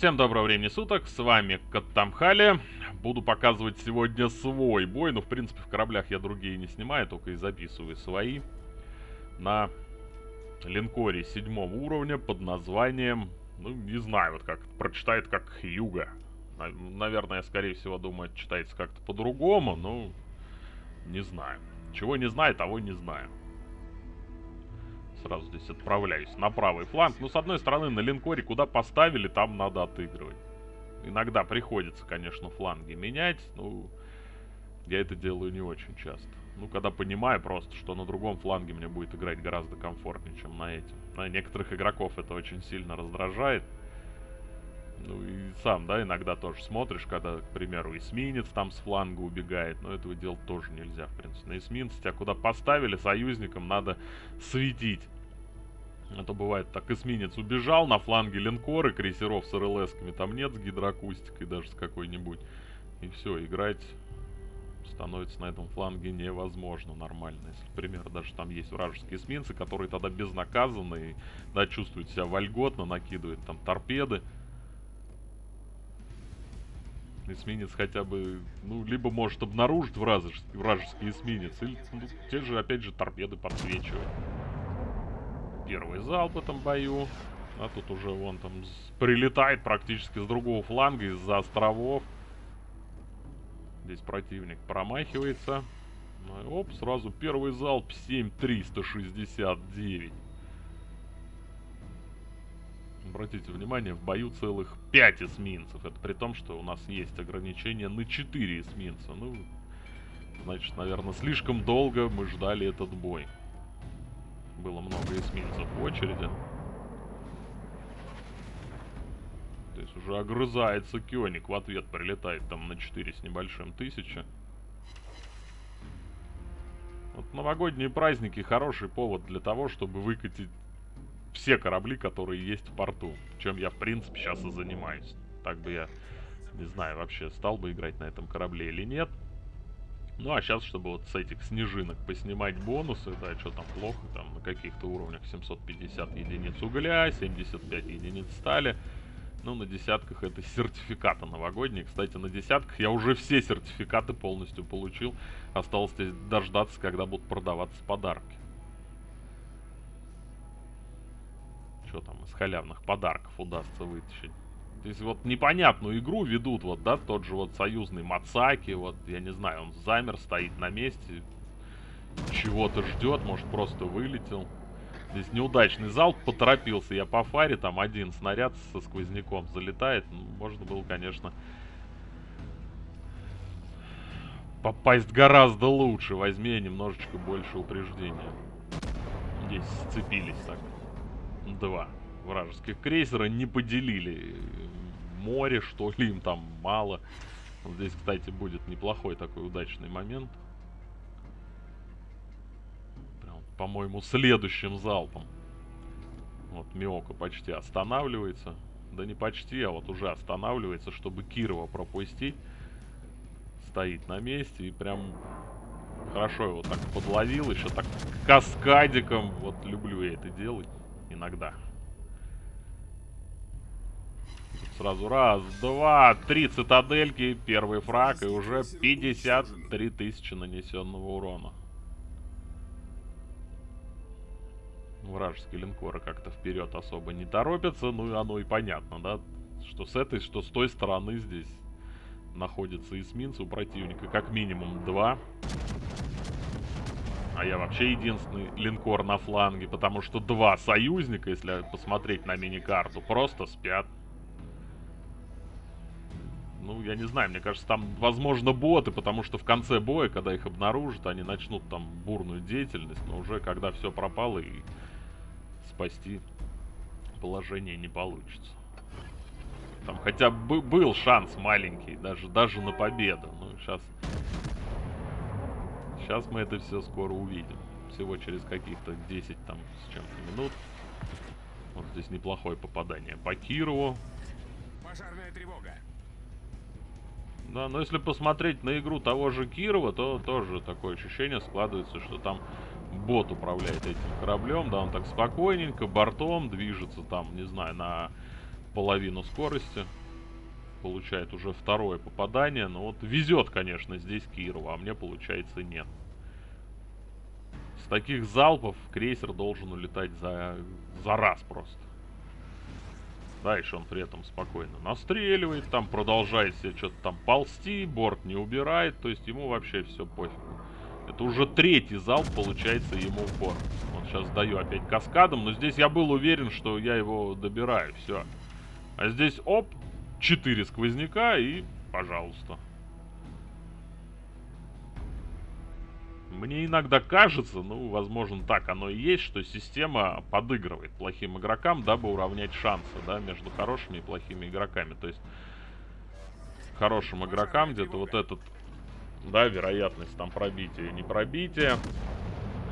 Всем доброго времени суток, с вами Каттамхали. Буду показывать сегодня свой бой, но в принципе в кораблях я другие не снимаю, только и записываю свои. На линкоре седьмого уровня под названием, ну не знаю, вот как прочитает как Юга. Наверное, скорее всего, думаю, читается как-то по-другому, но не знаю. Чего не знаю, того не знаю. Сразу здесь отправляюсь на правый фланг. Ну, с одной стороны, на линкоре куда поставили, там надо отыгрывать. Иногда приходится, конечно, фланги менять. Ну, я это делаю не очень часто. Ну, когда понимаю просто, что на другом фланге мне будет играть гораздо комфортнее, чем на этим. На некоторых игроков это очень сильно раздражает. Ну и сам, да, иногда тоже смотришь, когда, к примеру, эсминец там с фланга убегает, но этого делать тоже нельзя, в принципе. На эсминце тебя куда поставили, союзникам надо светить. А то бывает так, эсминец убежал, на фланге линкоры, крейсеров с РЛСками там нет, с гидроакустикой даже с какой-нибудь. И все, играть становится на этом фланге невозможно нормально. Если, к примеру, даже там есть вражеские эсминцы, которые тогда безнаказанные, да, чувствуют себя вольготно, накидывают там торпеды эсминец хотя бы, ну, либо может обнаружить вражеский, вражеский эсминец, или ну, те же, опять же, торпеды подсвечивать. Первый залп в этом бою. А тут уже вон там прилетает практически с другого фланга, из-за островов. Здесь противник промахивается. Ну, оп, сразу первый залп 7369. Обратите внимание, в бою целых 5 эсминцев. Это при том, что у нас есть ограничение на 4 эсминца. Ну, значит, наверное, слишком долго мы ждали этот бой. Было много эсминцев в очереди. То есть уже огрызается Кёник. В ответ прилетает там на 4 с небольшим тысячи. Вот новогодние праздники хороший повод для того, чтобы выкатить все корабли, которые есть в порту. Чем я, в принципе, сейчас и занимаюсь. Так бы я, не знаю, вообще стал бы играть на этом корабле или нет. Ну, а сейчас, чтобы вот с этих снежинок поснимать бонусы, да, что там плохо, там на каких-то уровнях 750 единиц угля, 75 единиц стали. Ну, на десятках это сертификаты новогодние. Кстати, на десятках я уже все сертификаты полностью получил. Осталось здесь дождаться, когда будут продаваться подарки. Что там из халявных подарков удастся вытащить. То есть вот непонятную игру ведут, вот, да, тот же вот союзный Мацаки, вот, я не знаю, он замер, стоит на месте, чего-то ждет, может просто вылетел. Здесь неудачный залп, поторопился я по фаре, там один снаряд со сквозняком залетает, ну, можно было, конечно, попасть гораздо лучше, возьми немножечко больше упреждения. Здесь сцепились так два вражеских крейсера не поделили море, что ли, им там мало. Вот здесь, кстати, будет неплохой такой удачный момент. по-моему, следующим залпом. Вот Миока почти останавливается. Да не почти, а вот уже останавливается, чтобы Кирова пропустить. Стоит на месте и прям хорошо его так подловил. Еще так каскадиком. Вот люблю я это делать иногда. Сразу раз, два, три цитадельки, первый фраг и уже 53 тысячи нанесенного урона. Вражеские линкоры как-то вперед особо не торопятся, ну и оно и понятно, да, что с этой, что с той стороны здесь находятся эсминцы у противника, как минимум два. А я вообще единственный линкор на фланге, потому что два союзника, если посмотреть на мини-карту, просто спят. Ну, я не знаю, мне кажется, там, возможно, боты, потому что в конце боя, когда их обнаружат, они начнут там бурную деятельность, но уже когда все пропало и спасти положение не получится. Там хотя бы был шанс маленький, даже, даже на победу. Ну, сейчас Сейчас мы это все скоро увидим. Всего через каких-то 10 там с чем-то минут. Вот здесь неплохое попадание по Кирову. Пожарная тревога. Да, но если посмотреть на игру того же Кирова, то тоже такое ощущение складывается, что там бот управляет этим кораблем, да, он так спокойненько, бортом движется там, не знаю, на половину скорости. Получает уже второе попадание. Но вот везет, конечно, здесь Кирову, а мне, получается, нет. Таких залпов крейсер должен улетать за, за раз просто. Дальше он при этом спокойно настреливает, там продолжает себе что-то там ползти, борт не убирает, то есть ему вообще все пофигу. Это уже третий залп получается ему в борт. Вот сейчас даю опять каскадом, но здесь я был уверен, что я его добираю, все. А здесь, оп, 4 сквозняка и, пожалуйста. Мне иногда кажется, ну, возможно, так оно и есть, что система подыгрывает плохим игрокам, дабы уравнять шансы, да, между хорошими и плохими игроками. То есть, хорошим игрокам где-то вот этот, да, вероятность там пробития, не пробития,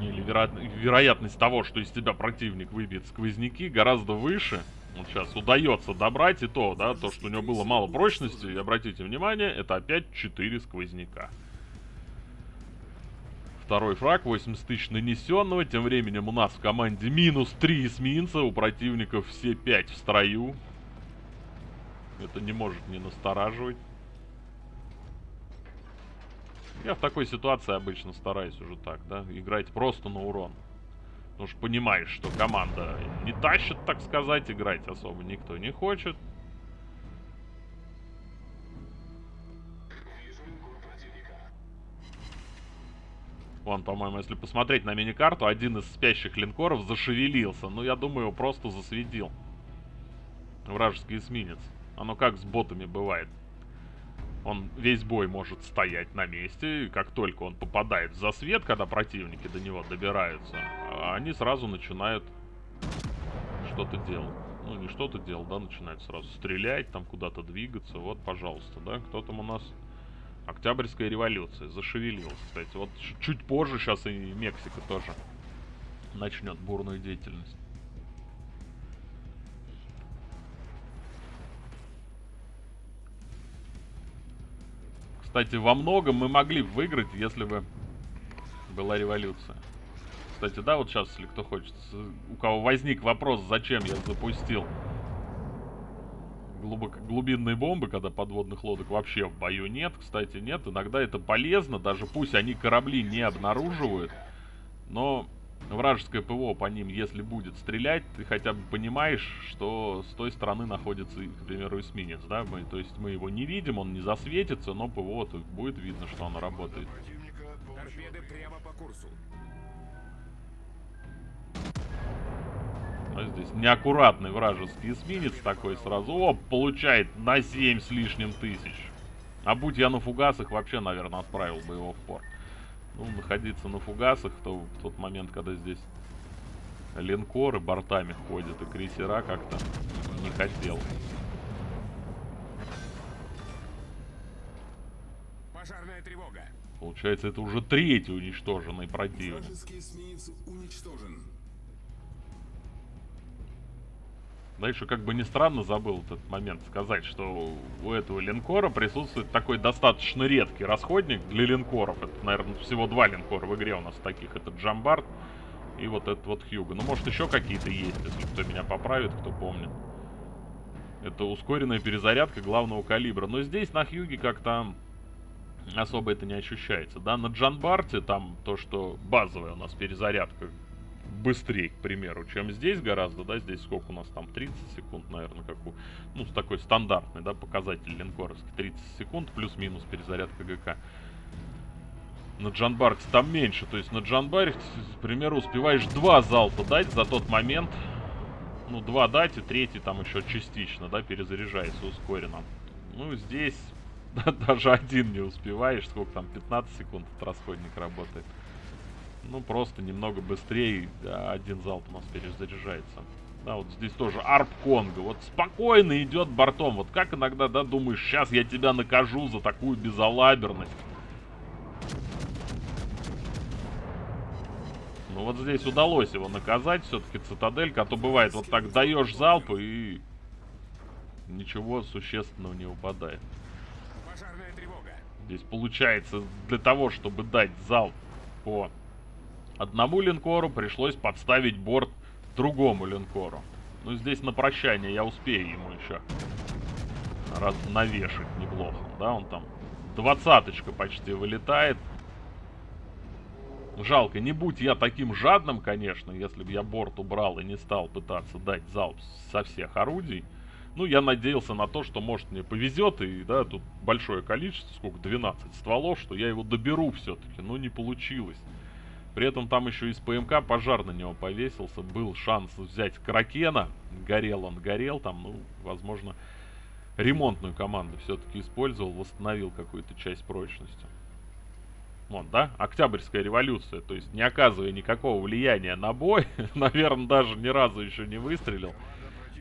или веро... вероятность того, что из тебя противник выбьет сквозняки, гораздо выше. Вот сейчас удается добрать и то, да, то, что у него было мало прочности, и обратите внимание, это опять 4 сквозняка. Второй фраг, 80 тысяч нанесенного. Тем временем у нас в команде минус 3 эсминца. У противников все 5 в строю. Это не может не настораживать. Я в такой ситуации обычно стараюсь уже так, да, играть просто на урон. Потому что понимаешь, что команда не тащит, так сказать, играть особо никто не хочет. Вон, по-моему, если посмотреть на миникарту, один из спящих линкоров зашевелился. Ну, я думаю, его просто засветил. Вражеский эсминец. Оно как с ботами бывает. Он весь бой может стоять на месте, и как только он попадает в засвет, когда противники до него добираются, они сразу начинают что-то делать. Ну, не что-то делать, да, начинают сразу стрелять, там куда-то двигаться. Вот, пожалуйста, да, кто там у нас Октябрьская революция. Зашевелилась, кстати. Вот чуть позже сейчас и Мексика тоже начнет бурную деятельность. Кстати, во многом мы могли выиграть, если бы была революция. Кстати, да, вот сейчас, если кто хочет, у кого возник вопрос, зачем я запустил глубоко, глубинные бомбы, когда подводных лодок вообще в бою нет. Кстати, нет. Иногда это полезно, даже пусть они корабли не обнаруживают. Но вражеское ПВО по ним, если будет стрелять, ты хотя бы понимаешь, что с той стороны находится, к примеру, эсминец, да? Мы, то есть мы его не видим, он не засветится, но ПВО будет видно, что оно работает. Торпеды прямо по курсу. Здесь неаккуратный вражеский эсминец такой сразу. Оп, получает на 7 с лишним тысяч. А будь я на фугасах, вообще, наверное, отправил бы его в порт. Ну, находиться на фугасах, то в тот момент, когда здесь линкоры бортами ходят и крейсера как-то не хотел. Пожарная тревога. Получается, это уже третий уничтоженный противник. Вражеский эсминец уничтожен. Да еще как бы не странно забыл этот момент сказать, что у этого линкора присутствует такой достаточно редкий расходник для линкоров. Это, наверное, всего два линкора в игре у нас таких. Это Джамбард и вот этот вот Хьюго. Ну, может, еще какие-то есть, если кто меня поправит, кто помнит. Это ускоренная перезарядка главного калибра. Но здесь на Хьюге как-то особо это не ощущается. Да, на Джанбарте там то, что базовая у нас перезарядка быстрее, к примеру, чем здесь гораздо, да, здесь сколько у нас там, 30 секунд, наверное, как у, ну, такой стандартный, да, показатель линкоровский, 30 секунд плюс-минус перезарядка ГК. На Джанбарте там меньше, то есть на Джанбаре, к примеру, успеваешь два залпа дать за тот момент, ну, два дать, и третий там еще частично, да, перезаряжается ускоренно. Ну, здесь да, даже один не успеваешь, сколько там, 15 секунд этот расходник работает. Ну, просто немного быстрее один залп у нас перезаряжается. Да, вот здесь тоже арп Конго. Вот спокойно идет бортом. Вот как иногда, да, думаешь, сейчас я тебя накажу за такую безалаберность. Ну вот здесь удалось его наказать все-таки цитаделька. А то бывает, вот так даешь залп и ничего существенного не упадает. Здесь получается для того, чтобы дать залп по Одному линкору пришлось подставить борт другому линкору. Ну, здесь на прощание я успею ему еще раз навешать неплохо, да, он там двадцаточка почти вылетает. Жалко, не будь я таким жадным, конечно, если бы я борт убрал и не стал пытаться дать залп со всех орудий. Ну, я надеялся на то, что, может, мне повезет, и, да, тут большое количество, сколько, 12 стволов, что я его доберу все-таки, но не получилось. При этом там еще из ПМК пожар на него повесился, был шанс взять Кракена, горел он, горел, там, ну, возможно, ремонтную команду все-таки использовал, восстановил какую-то часть прочности. Вот, да, Октябрьская революция, то есть не оказывая никакого влияния на бой, наверное, даже ни разу еще не выстрелил,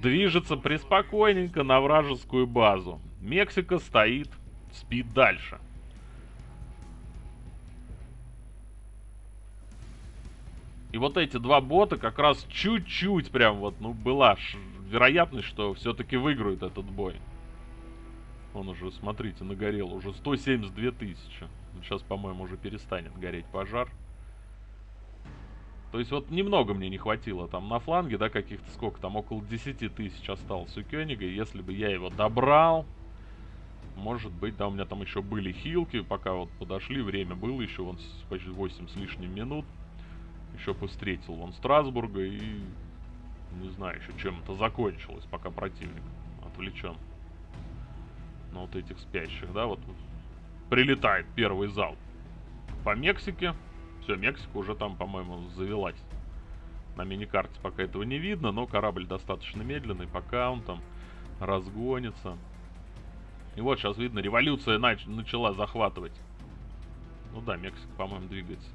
движется преспокойненько на вражескую базу. Мексика стоит, спит дальше. И вот эти два бота как раз чуть-чуть прям вот, ну, была вероятность, что все-таки выиграют этот бой. Он уже, смотрите, нагорел уже 172 тысячи. Сейчас, по-моему, уже перестанет гореть пожар. То есть вот немного мне не хватило там на фланге, да, каких-то сколько там, около 10 тысяч осталось у Кёнига. Если бы я его добрал, может быть, да, у меня там еще были хилки, пока вот подошли, время было еще, вон почти 8 с лишним минут. Еще бы встретил вон Страсбурга и, не знаю, еще чем это закончилось, пока противник отвлечен на вот этих спящих, да, вот прилетает первый зал по Мексике. Все, Мексика уже там, по-моему, завелась. На миникарте пока этого не видно, но корабль достаточно медленный, пока он там разгонится. И вот сейчас видно, революция нач начала захватывать. Ну да, Мексика, по-моему, двигается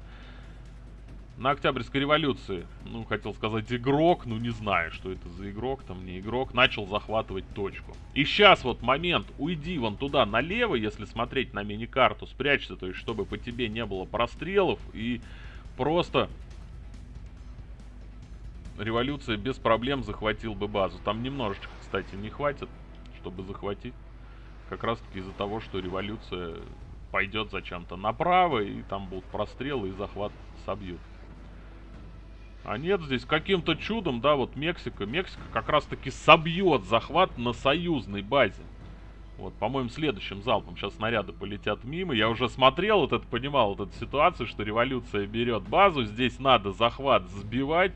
на Октябрьской революции, ну, хотел сказать игрок, ну, не знаю, что это за игрок, там не игрок, начал захватывать точку. И сейчас вот момент, уйди вон туда налево, если смотреть на мини-карту, спрячься, то есть, чтобы по тебе не было прострелов, и просто революция без проблем захватил бы базу. Там немножечко, кстати, не хватит, чтобы захватить. Как раз таки из-за того, что революция пойдет зачем-то направо, и там будут прострелы, и захват собьют. А нет, здесь каким-то чудом, да, вот Мексика. Мексика как раз-таки собьет захват на союзной базе. Вот, по-моему, следующим залпом сейчас снаряды полетят мимо. Я уже смотрел вот это, понимал вот эту ситуацию, что революция берет базу. Здесь надо захват сбивать.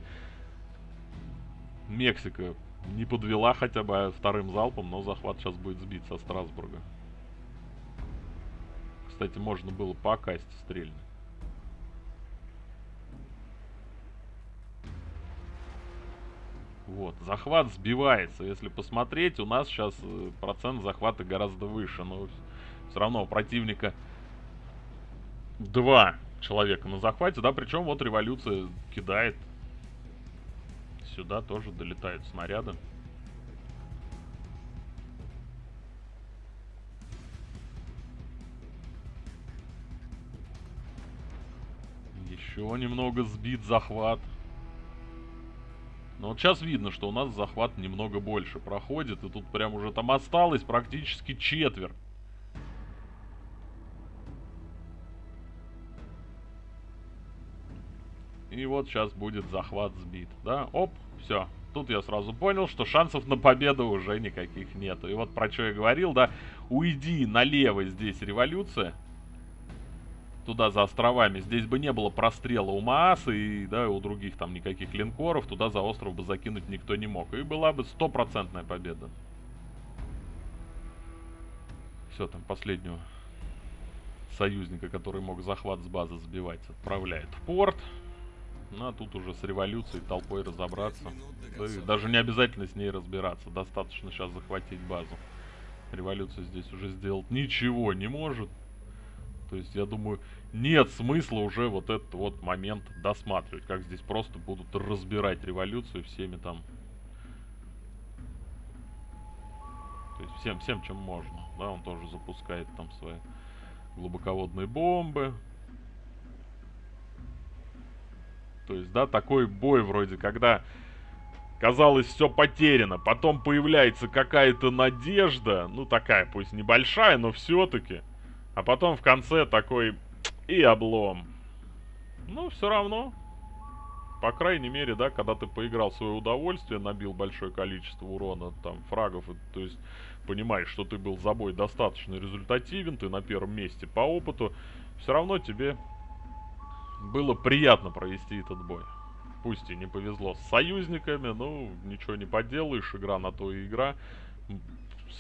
Мексика не подвела хотя бы вторым залпом, но захват сейчас будет сбит со Страсбурга. Кстати, можно было по касте стрельнуть. Вот, захват сбивается. Если посмотреть, у нас сейчас э, процент захвата гораздо выше. Но все равно у противника два человека на захвате, да, причем вот революция кидает. Сюда тоже долетают снаряды. Еще немного сбит захват. Но вот сейчас видно, что у нас захват немного больше проходит. И тут прям уже там осталось практически четверть. И вот сейчас будет захват сбит, да? Оп, все. Тут я сразу понял, что шансов на победу уже никаких нету. И вот про что я говорил, да? Уйди налево здесь революция туда за островами, здесь бы не было прострела у Мааса и да, у других там никаких линкоров, туда за остров бы закинуть никто не мог. И была бы стопроцентная победа. Все, там последнего союзника, который мог захват с базы сбивать, отправляет в порт. Ну, а тут уже с революцией толпой разобраться. Да даже не обязательно с ней разбираться, достаточно сейчас захватить базу. Революция здесь уже сделать ничего не может. То есть, я думаю, нет смысла уже вот этот вот момент досматривать. Как здесь просто будут разбирать революцию всеми там... То есть, всем, всем, чем можно. Да, он тоже запускает там свои глубоководные бомбы. То есть, да, такой бой вроде, когда казалось все потеряно, потом появляется какая-то надежда, ну такая, пусть небольшая, но все-таки а потом в конце такой и облом. Ну, все равно. по крайней мере, да, когда ты поиграл в свое удовольствие, набил большое количество урона, там, фрагов, то есть понимаешь, что ты был за бой достаточно результативен, ты на первом месте по опыту, все равно тебе было приятно провести этот бой. Пусть и не повезло с союзниками, ну, ничего не поделаешь, игра на то и игра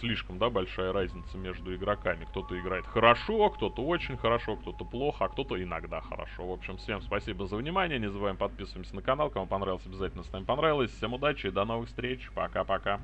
слишком, да, большая разница между игроками. Кто-то играет хорошо, кто-то очень хорошо, кто-то плохо, а кто-то иногда хорошо. В общем, всем спасибо за внимание. Не забываем подписываемся на канал. Кому понравилось, обязательно с нами понравилось. Всем удачи и до новых встреч. Пока-пока.